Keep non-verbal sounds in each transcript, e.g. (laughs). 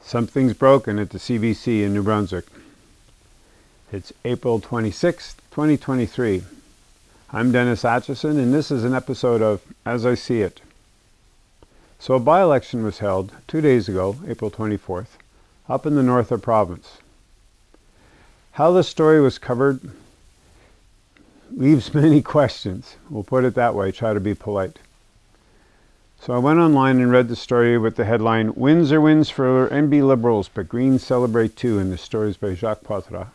Something's broken at the CBC in New Brunswick. It's April 26, 2023. I'm Dennis Atchison, and this is an episode of As I See It. So a by-election was held two days ago, April 24th, up in the north of province. How the story was covered leaves (laughs) many questions. We'll put it that way, try to be polite. So I went online and read the story with the headline, Wins or Wins for NB Liberals, but Greens Celebrate Too, and the story is by Jacques Poitras.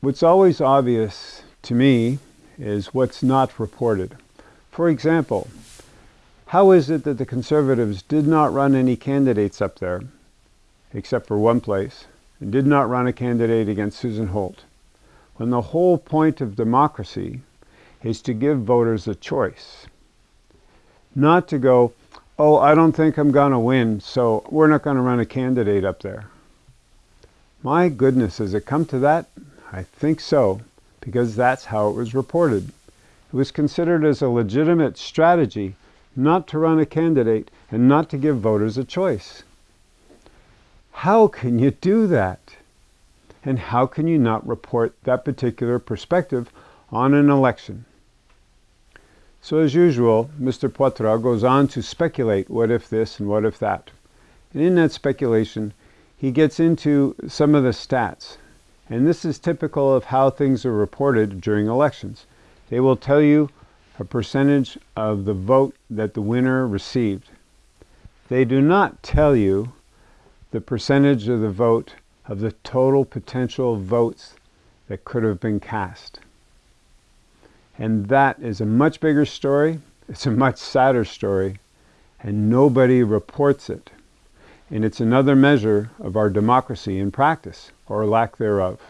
What's always obvious to me is what's not reported. For example, how is it that the Conservatives did not run any candidates up there, except for one place, and did not run a candidate against Susan Holt, when the whole point of democracy is to give voters a choice. Not to go, oh, I don't think I'm going to win, so we're not going to run a candidate up there. My goodness, has it come to that? I think so, because that's how it was reported. It was considered as a legitimate strategy not to run a candidate and not to give voters a choice. How can you do that? And how can you not report that particular perspective on an election? So as usual, Mr. Poitras goes on to speculate what if this and what if that. And in that speculation, he gets into some of the stats. And this is typical of how things are reported during elections. They will tell you a percentage of the vote that the winner received. They do not tell you the percentage of the vote of the total potential votes that could have been cast. And that is a much bigger story. It's a much sadder story. And nobody reports it. And it's another measure of our democracy in practice, or lack thereof.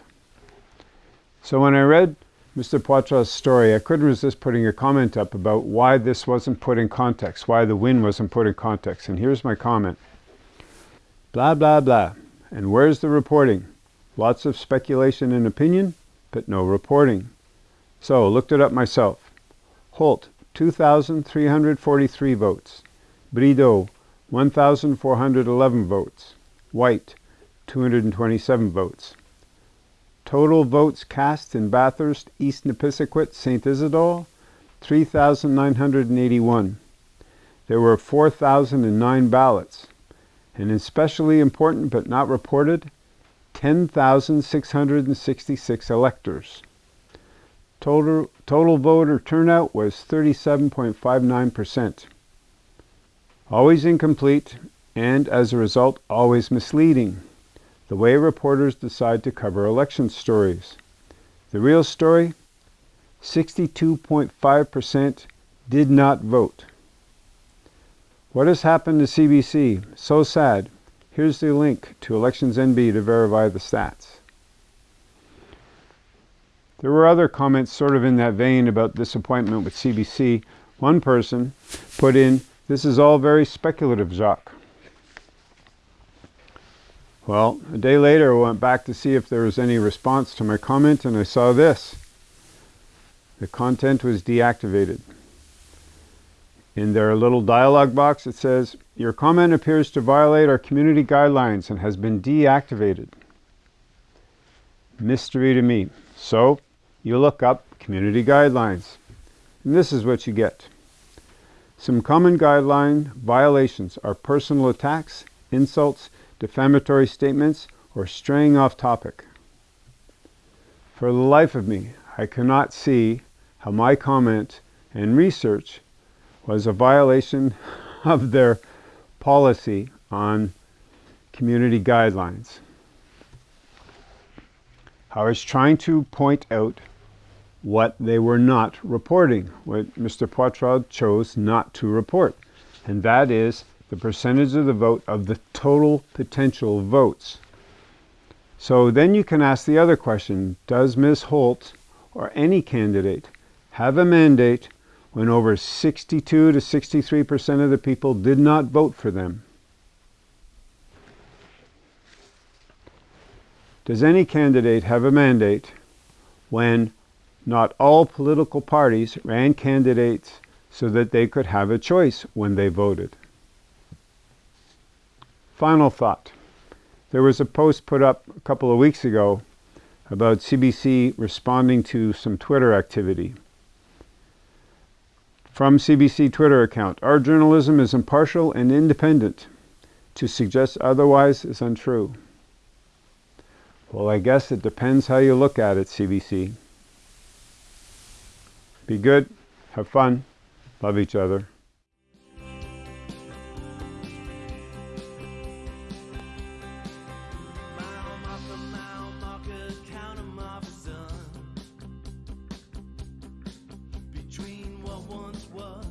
So when I read Mr. Poitras' story, I couldn't resist putting a comment up about why this wasn't put in context, why the win wasn't put in context. And here's my comment. Blah, blah, blah. And where's the reporting? Lots of speculation and opinion, but no reporting. So, looked it up myself. Holt, 2,343 votes. Brideau, 1,411 votes. White, 227 votes. Total votes cast in Bathurst, East Nepisiguit, St. Isidore, 3,981. There were 4,009 ballots and especially important but not reported, 10,666 electors. Total, total voter turnout was 37.59%. Always incomplete and, as a result, always misleading. The way reporters decide to cover election stories. The real story? 62.5% did not vote. What has happened to CBC? So sad. Here's the link to Elections NB to verify the stats. There were other comments sort of in that vein about disappointment with CBC. One person put in, this is all very speculative, Jacques. Well, a day later I went back to see if there was any response to my comment and I saw this. The content was deactivated. In their little dialog box it says, your comment appears to violate our community guidelines and has been deactivated. Mystery to me. So you look up community guidelines and this is what you get. Some common guideline violations are personal attacks, insults, defamatory statements, or straying off topic. For the life of me, I cannot see how my comment and research was a violation (laughs) of their policy on community guidelines. I was trying to point out what they were not reporting, what Mr. Poitras chose not to report, and that is the percentage of the vote of the total potential votes. So then you can ask the other question, does Ms. Holt or any candidate have a mandate when over 62 to 63% of the people did not vote for them. Does any candidate have a mandate when not all political parties ran candidates so that they could have a choice when they voted. Final thought. There was a post put up a couple of weeks ago about CBC responding to some Twitter activity. From CBC Twitter account, our journalism is impartial and independent. To suggest otherwise is untrue. Well, I guess it depends how you look at it, CBC. Be good, have fun, love each other. once was